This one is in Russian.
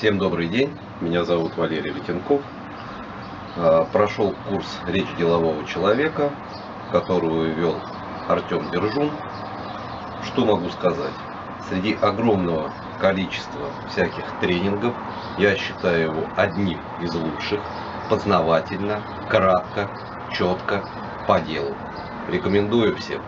Всем добрый день, меня зовут Валерий Летенков. А, прошел курс «Речь делового человека», которую вел Артем Держун. Что могу сказать? Среди огромного количества всяких тренингов я считаю его одним из лучших, познавательно, кратко, четко, по делу. Рекомендую всем.